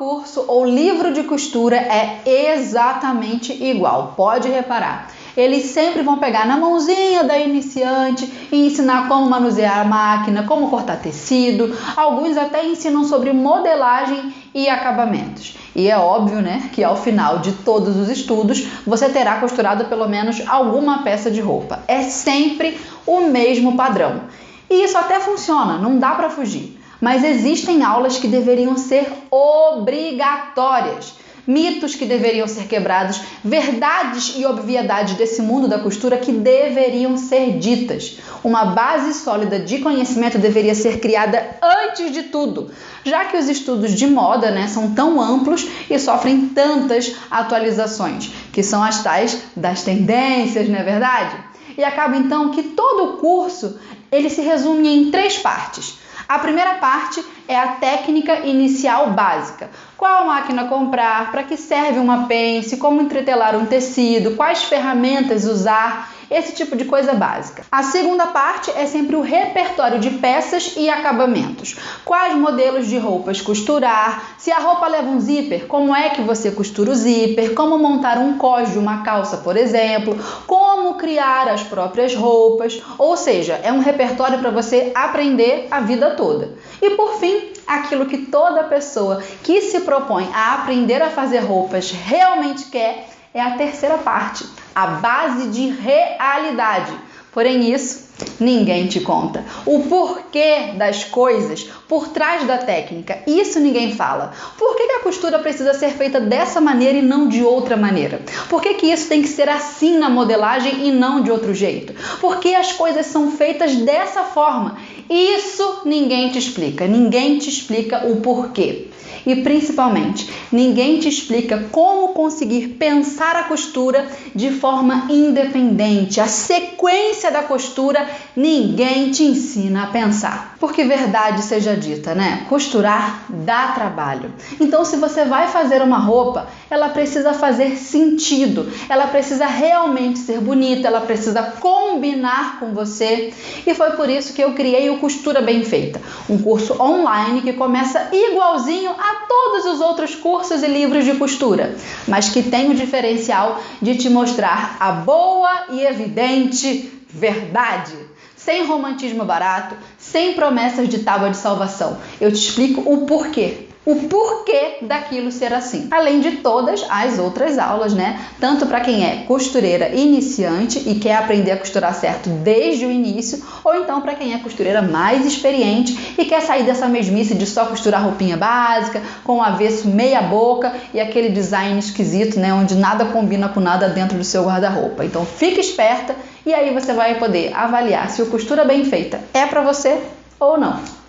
curso ou livro de costura é exatamente igual, pode reparar. Eles sempre vão pegar na mãozinha da iniciante e ensinar como manusear a máquina, como cortar tecido. Alguns até ensinam sobre modelagem e acabamentos. E é óbvio, né, que ao final de todos os estudos você terá costurado pelo menos alguma peça de roupa. É sempre o mesmo padrão. E isso até funciona, não dá para fugir. Mas existem aulas que deveriam ser obrigatórias mitos que deveriam ser quebrados, verdades e obviedades desse mundo da costura que deveriam ser ditas. Uma base sólida de conhecimento deveria ser criada antes de tudo, já que os estudos de moda né, são tão amplos e sofrem tantas atualizações, que são as tais das tendências, não é verdade? E acaba então que todo o curso ele se resume em três partes. A primeira parte é a técnica inicial básica. Qual máquina comprar, para que serve uma pence, como entretelar um tecido, quais ferramentas usar esse tipo de coisa básica. A segunda parte é sempre o repertório de peças e acabamentos. Quais modelos de roupas costurar, se a roupa leva um zíper, como é que você costura o zíper, como montar um cós de uma calça, por exemplo, como criar as próprias roupas, ou seja, é um repertório para você aprender a vida toda. E por fim, aquilo que toda pessoa que se propõe a aprender a fazer roupas realmente quer é a terceira parte, a base de realidade. Porém, isso ninguém te conta. O porquê das coisas por trás da técnica, isso ninguém fala. Por que, a costura precisa ser feita dessa maneira e não de outra maneira? Por que, que isso tem que ser assim na modelagem e não de outro jeito? Por que as coisas são feitas dessa forma? Isso ninguém te explica, ninguém te explica o porquê. E principalmente, ninguém te explica como conseguir pensar a costura de forma independente. A sequência da costura ninguém te ensina a pensar. Porque verdade seja dita, né? Costurar dá trabalho. Então, se você vai fazer uma roupa, ela precisa fazer sentido, ela precisa realmente ser bonita, ela precisa combinar com você. E foi por isso que eu criei o Costura Bem Feita, um curso online que começa igualzinho a todos os outros cursos e livros de costura, mas que tem o diferencial de te mostrar a boa e evidente verdade. Sem romantismo barato, sem promessas de tábua de salvação. Eu te explico o porquê o porquê daquilo ser assim. Além de todas as outras aulas, né? Tanto para quem é costureira iniciante e quer aprender a costurar certo desde o início, ou então para quem é costureira mais experiente e quer sair dessa mesmice de só costurar roupinha básica, com o avesso meia boca e aquele design esquisito, né, onde nada combina com nada dentro do seu guarda-roupa. Então, fique esperta e aí você vai poder avaliar se o costura bem feita é para você ou não.